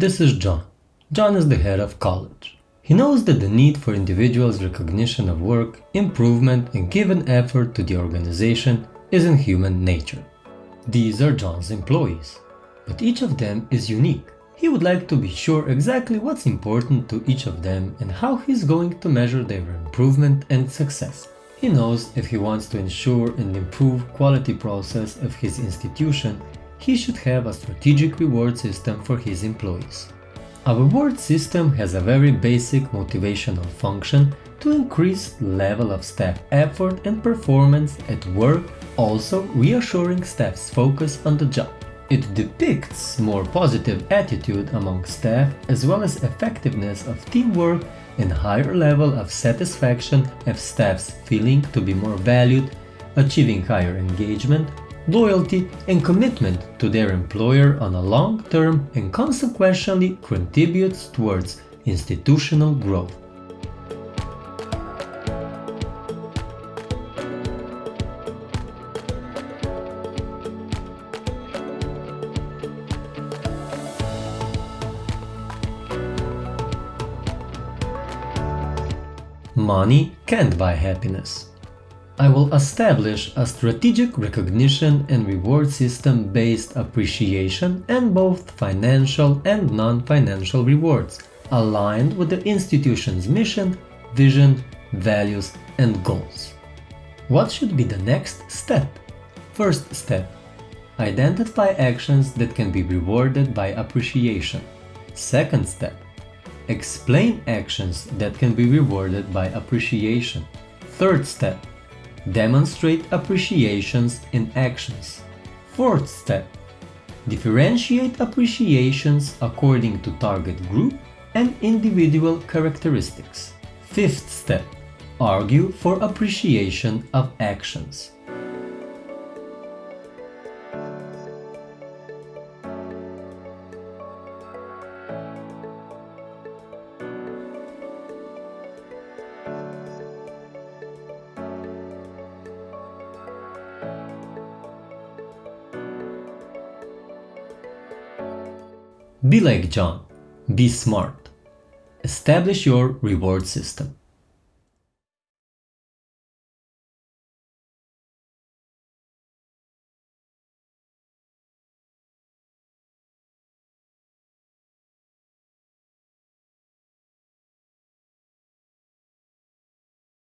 This is John. John is the head of college. He knows that the need for individuals' recognition of work, improvement and given effort to the organization is in human nature. These are John's employees, but each of them is unique. He would like to be sure exactly what's important to each of them and how he's going to measure their improvement and success. He knows if he wants to ensure and improve quality process of his institution, he should have a strategic reward system for his employees. A reward system has a very basic motivational function to increase level of staff effort and performance at work, also reassuring staff's focus on the job. It depicts more positive attitude among staff as well as effectiveness of teamwork and higher level of satisfaction of staff's feeling to be more valued, achieving higher engagement, loyalty and commitment to their employer on a long term and consequently contributes towards institutional growth. Money can't buy happiness. I will establish a strategic recognition and reward system based appreciation and both financial and non-financial rewards, aligned with the institution's mission, vision, values and goals. What should be the next step? First step. Identify actions that can be rewarded by appreciation. Second step. Explain actions that can be rewarded by appreciation. Third step. Demonstrate appreciations in actions. Fourth step. Differentiate appreciations according to target group and individual characteristics. Fifth step. Argue for appreciation of actions. Be like John. Be smart. Establish your reward system.